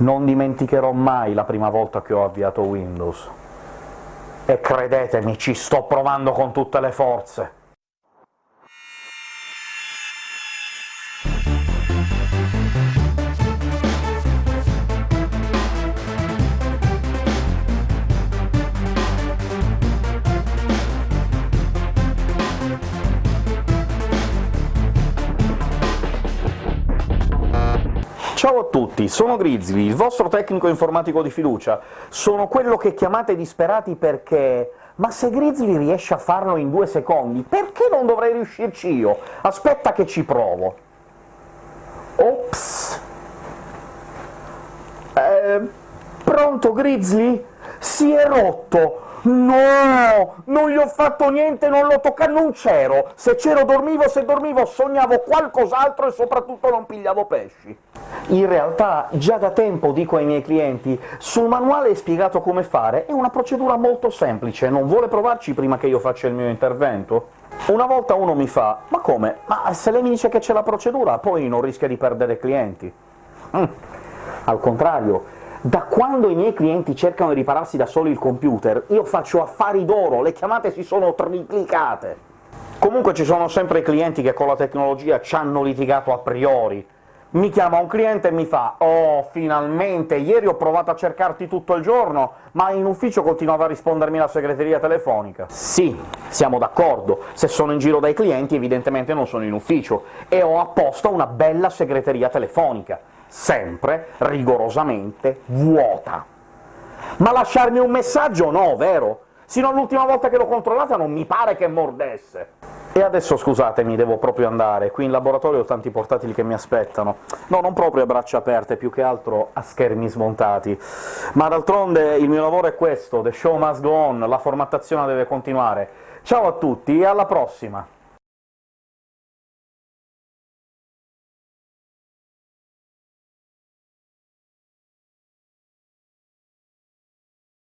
Non dimenticherò mai la prima volta che ho avviato Windows. E credetemi, ci sto provando con tutte le forze! Ciao a tutti, sono Grizzly, il vostro tecnico informatico di fiducia. Sono quello che chiamate disperati perché... Ma se Grizzly riesce a farlo in due secondi, perché non dovrei riuscirci io? Aspetta che ci provo. Ops! Eh, pronto, Grizzly? Si è rotto! No! Non gli ho fatto niente, non l'ho toccato, non c'ero! Se c'ero dormivo, se dormivo sognavo qualcos'altro e soprattutto non pigliavo pesci. In realtà già da tempo dico ai miei clienti sul manuale è spiegato come fare, è una procedura molto semplice, non vuole provarci prima che io faccia il mio intervento? Una volta uno mi fa «Ma come? Ma se lei mi dice che c'è la procedura, poi non rischia di perdere clienti?» mm. Al contrario, da quando i miei clienti cercano di ripararsi da soli il computer, io faccio affari d'oro, le chiamate si sono triplicate! Comunque ci sono sempre clienti che con la tecnologia ci hanno litigato a priori, mi chiama un cliente e mi fa «Oh, finalmente! Ieri ho provato a cercarti tutto il giorno, ma in ufficio continuava a rispondermi la segreteria telefonica». Sì, siamo d'accordo, se sono in giro dai clienti evidentemente non sono in ufficio, e ho apposta una bella segreteria telefonica, sempre rigorosamente vuota. Ma lasciarmi un messaggio no, vero? Sino all'ultima volta che l'ho controllata non mi pare che mordesse. E adesso scusatemi, devo proprio andare, qui in laboratorio ho tanti portatili che mi aspettano. No, non proprio a braccia aperte, più che altro a schermi smontati. Ma d'altronde il mio lavoro è questo, the show must go on, la formattazione deve continuare. Ciao a tutti e alla prossima!